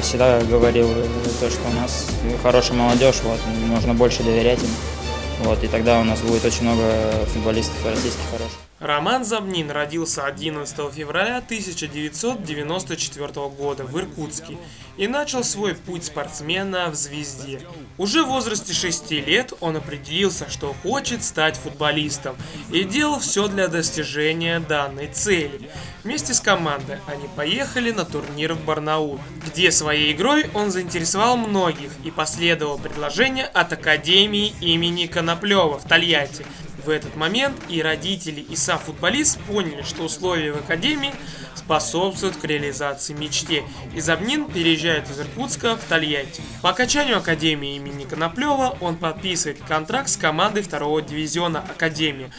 всегда говорил, э, то, что у нас хорошая молодежь, вот, нужно больше доверять им. Вот, и тогда у нас будет очень много футболистов российских хороших. Роман Забнин родился 11 февраля 1994 года в Иркутске и начал свой путь спортсмена в «Звезде». Уже в возрасте 6 лет он определился, что хочет стать футболистом и делал все для достижения данной цели. Вместе с командой они поехали на турнир в Барнаул, где своей игрой он заинтересовал многих и последовало предложение от Академии имени Коноплева в Тольятти, в этот момент и родители, и сам футболист поняли, что условия в академии способствуют к реализации мечте. И Забнин переезжает из Иркутска в Тольятти. По окончанию академии имени Коноплева он подписывает контракт с командой второго дивизиона академии.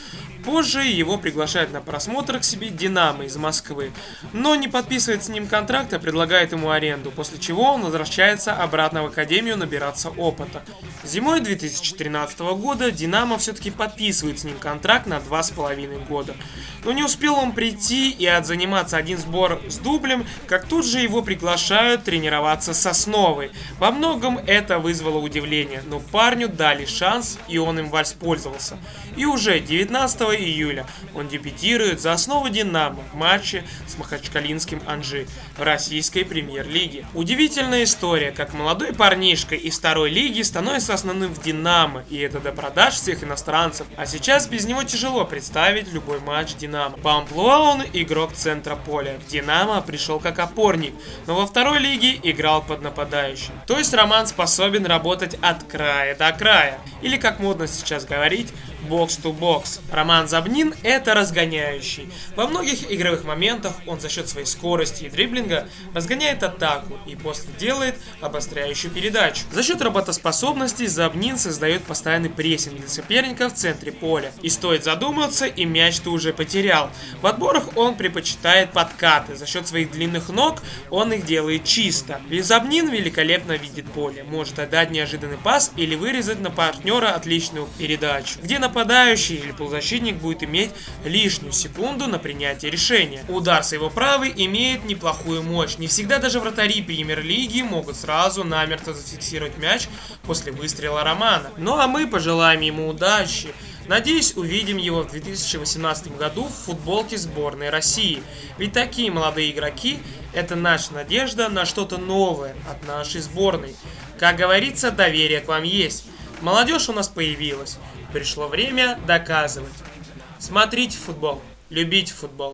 Позже его приглашают на просмотр к себе Динамо из Москвы, но не подписывает с ним контракт, а предлагает ему аренду, после чего он возвращается обратно в Академию набираться опыта. Зимой 2013 года Динамо все-таки подписывает с ним контракт на 2,5 года. Но не успел он прийти и отзаниматься один сбор с дублем, как тут же его приглашают тренироваться с основой. Во многом это вызвало удивление, но парню дали шанс и он им воспользовался. И уже 19 июля он дебютирует за основу «Динамо» в матче с Махачкалинским «Анжи» в российской премьер-лиге. Удивительная история, как молодой парнишка из второй лиги становится основным в «Динамо», и это до продаж всех иностранцев. А сейчас без него тяжело представить любой матч «Динамо». По амплуа он игрок центра поля. В «Динамо» пришел как опорник, но во второй лиге играл под нападающим. То есть Роман способен работать от края до края. Или как модно сейчас говорить, бокс-то-бокс. Роман Забнин – это разгоняющий. Во многих игровых моментах он за счет своей скорости и дриблинга разгоняет атаку и после делает обостряющую передачу. За счет работоспособности Забнин создает постоянный прессинг для соперника в центре поля. И стоит задуматься, и мяч ты уже потерял. В отборах он предпочитает подкаты. За счет своих длинных ног он их делает чисто. И Забнин великолепно видит поле. Может отдать неожиданный пас или вырезать на партнера отличную передачу. Где на нападающий или полузащитник будет иметь лишнюю секунду на принятие решения. Удар с его правой имеет неплохую мощь. Не всегда даже вратари премьер-лиги могут сразу намертво зафиксировать мяч после выстрела Романа. Ну а мы пожелаем ему удачи. Надеюсь, увидим его в 2018 году в футболке сборной России. Ведь такие молодые игроки – это наша надежда на что-то новое от нашей сборной. Как говорится, доверие к вам есть. Молодежь у нас появилась. Пришло время доказывать. Смотрите футбол, любите футбол.